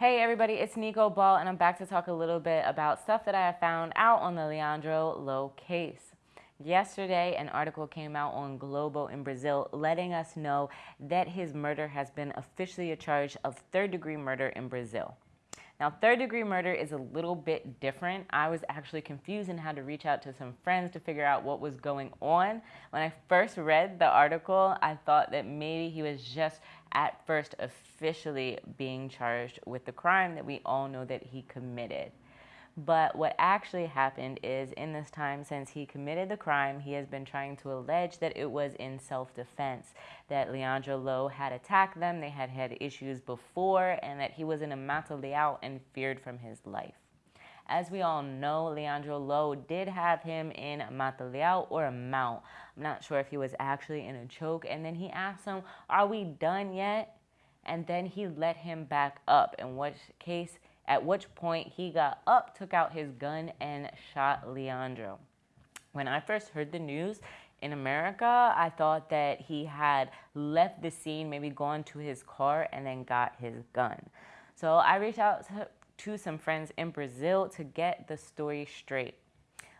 Hey everybody, it's Nico Ball and I'm back to talk a little bit about stuff that I have found out on the Leandro Lo case. Yesterday, an article came out on Globo in Brazil letting us know that his murder has been officially a charge of third degree murder in Brazil. Now, third degree murder is a little bit different. I was actually confused and had to reach out to some friends to figure out what was going on. When I first read the article, I thought that maybe he was just at first officially being charged with the crime that we all know that he committed. But what actually happened is in this time since he committed the crime, he has been trying to allege that it was in self-defense, that Leandro Lo had attacked them, they had had issues before, and that he was in a mata leão and feared from his life. As we all know, Leandro Lo did have him in mata leão or a mount. I'm not sure if he was actually in a choke. And then he asked him, are we done yet? And then he let him back up, in which case, at which point he got up, took out his gun, and shot Leandro. When I first heard the news, in America, I thought that he had left the scene, maybe gone to his car, and then got his gun. So I reached out to, some friends in Brazil to get the story straight.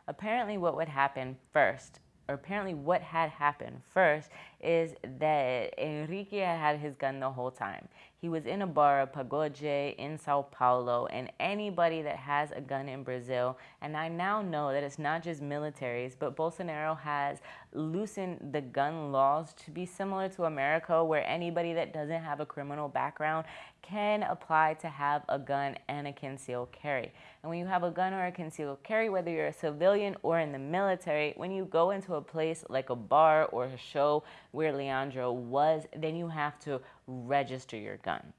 Apparently what would happen first or apparently what had happened first is that Enrique had his gun the whole time. He was in a bar, Pagode, in Sao Paulo, and anybody that has a gun in Brazil, and I now know that it's not just militaries, but Bolsonaro has loosened the gun laws to be similar to America, where anybody that doesn't have a criminal background can apply to have a gun and a concealed carry. And when you have a gun or a concealed carry, whether you're a civilian or in the military, when you go into a place like a bar or a show where Leandro was, then you have to register your gun.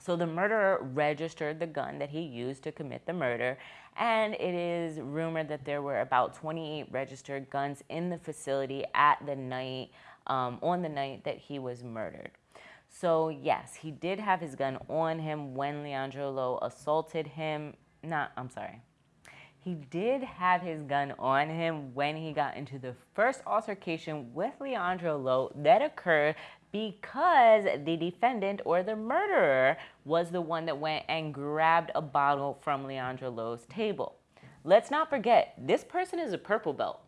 So the murderer registered the gun that he used to commit the murder, and it is rumored that there were about 28 registered guns in the facility at the night, um, on the night that he was murdered. So yes, he did have his gun on him when Leandro Lo assaulted him. Not, I'm sorry. He did have his gun on him when he got into the first altercation with Leandro Lo that occurred because the defendant or the murderer was the one that went and grabbed a bottle from Leandro Lo's table. Let's not forget, this person is a purple belt.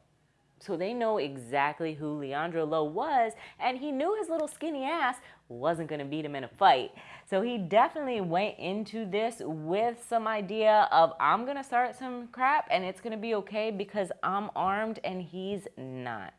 So they know exactly who Leandro Lo was, and he knew his little skinny ass wasn't going to beat him in a fight. So he definitely went into this with some idea of, I'm going to start some crap and it's going to be okay because I'm armed and he's not.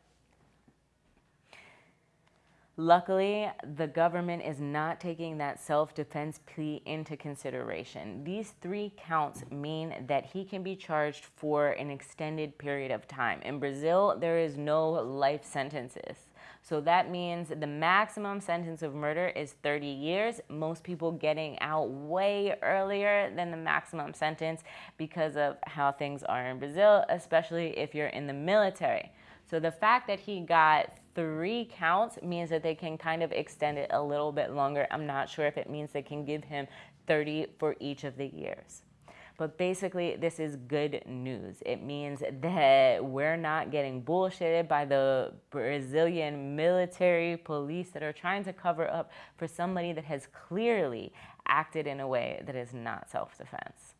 Luckily, the government is not taking that self-defense plea into consideration. These three counts mean that he can be charged for an extended period of time. In Brazil, there is no life sentences. So that means the maximum sentence of murder is 30 years. Most people getting out way earlier than the maximum sentence because of how things are in Brazil, especially if you're in the military. So the fact that he got three counts means that they can kind of extend it a little bit longer. I'm not sure if it means they can give him 30 for each of the years. But basically, this is good news. It means that we're not getting bullshitted by the Brazilian military police that are trying to cover up for somebody that has clearly acted in a way that is not self-defense.